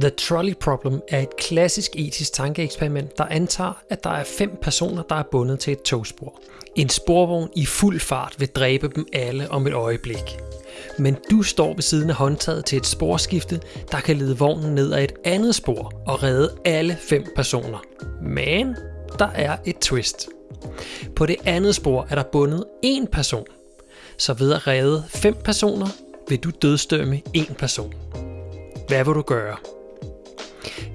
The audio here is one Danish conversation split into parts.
The Trolley Problem er et klassisk etisk tankeeksperiment, der antager, at der er fem personer, der er bundet til et togspor. En sporvogn i fuld fart vil dræbe dem alle om et øjeblik. Men du står ved siden af håndtaget til et sporskifte, der kan lede vognen ned ad et andet spor og redde alle fem personer. Men der er et twist. På det andet spor er der bundet én person. Så ved at redde fem personer, vil du dødstømme én person. Hvad vil du gøre?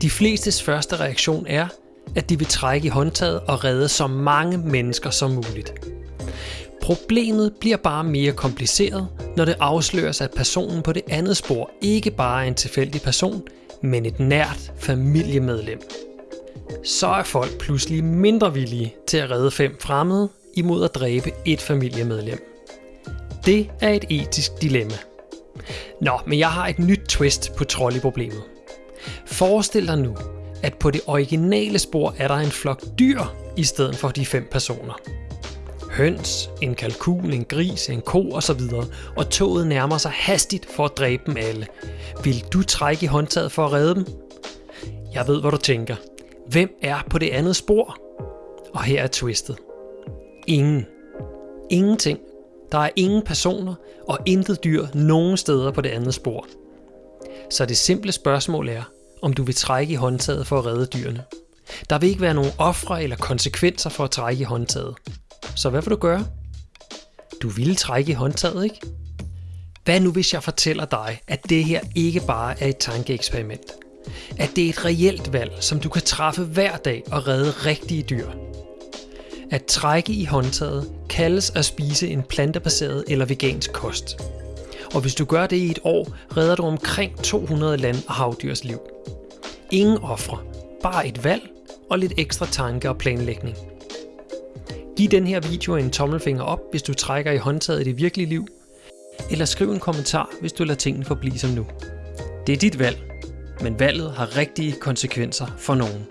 De flestes første reaktion er, at de vil trække i håndtaget og redde så mange mennesker som muligt. Problemet bliver bare mere kompliceret, når det afsløres, at personen på det andet spor ikke bare er en tilfældig person, men et nært familiemedlem. Så er folk pludselig mindre villige til at redde fem fremmede imod at dræbe et familiemedlem. Det er et etisk dilemma. Nå, men jeg har et nyt twist på trolleyproblemet. Forestil dig nu, at på det originale spor er der en flok dyr i stedet for de fem personer. Høns, en kalkun, en gris, en ko osv. Og toget nærmer sig hastigt for at dræbe dem alle. Vil du trække i håndtaget for at redde dem? Jeg ved, hvad du tænker. Hvem er på det andet spor? Og her er twistet. Ingen. Ingenting. Der er ingen personer og intet dyr nogen steder på det andet spor. Så det simple spørgsmål er, om du vil trække i håndtaget for at redde dyrene. Der vil ikke være nogen ofre eller konsekvenser for at trække i håndtaget. Så hvad vil du gøre? Du ville trække i håndtaget, ikke? Hvad nu hvis jeg fortæller dig, at det her ikke bare er et tankeeksperiment? At det er et reelt valg, som du kan træffe hver dag og redde rigtige dyr. At trække i håndtaget kaldes at spise en plantebaseret eller vegansk kost. Og hvis du gør det i et år, redder du omkring 200 land- og havdyrs liv. Ingen ofre, bare et valg og lidt ekstra tanke og planlægning. Giv den her video en tommelfinger op, hvis du trækker i håndtaget i det virkelige liv, eller skriv en kommentar, hvis du lader tingene forblive som nu. Det er dit valg, men valget har rigtige konsekvenser for nogen.